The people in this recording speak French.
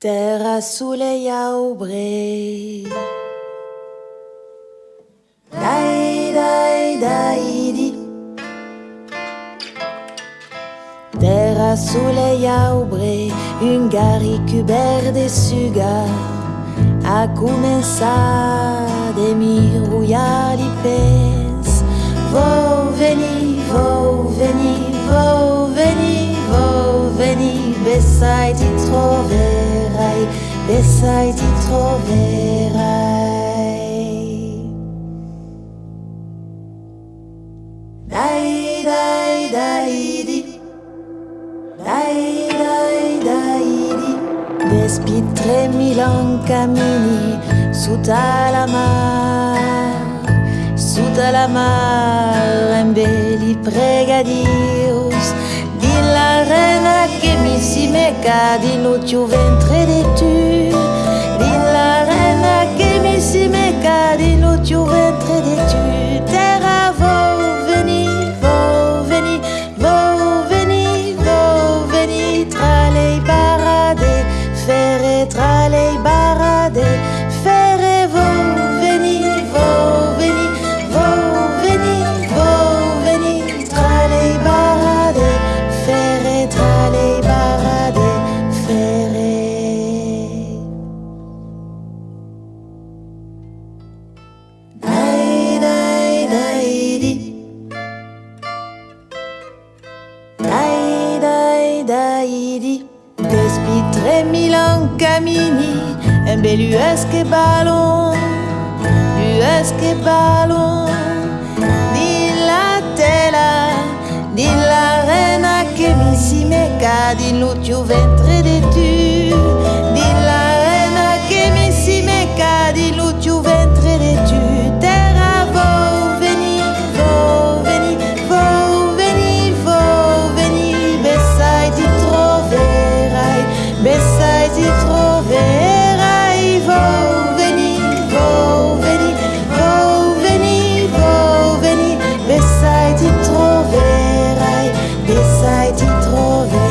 Terra soleil a obré Terra soleil a obré Un gari cubert de sugar A començar de mirouillar li pes. Vau venir, vau venir, vau venir, vau venir Besai t'hi trobar sai, e sai ti troverai. Dai, dai, dai, di. Dai, dai, dai, di. Despi 3000 anni cammini sutta la mare, sutta la mare, in belli pregadi. Meca Di no ventre de tu? Di la reina che mi si meca Di no tiu ventre de tu? Terra vo veni, vo veni, vo veni, vo veni Tra le barade, fere tra dai dai di Despi tremil en camini Un bel uesque ballon Uesque ballon. Di la tela Di la reina che mi si Di ventre de tu été trop vite.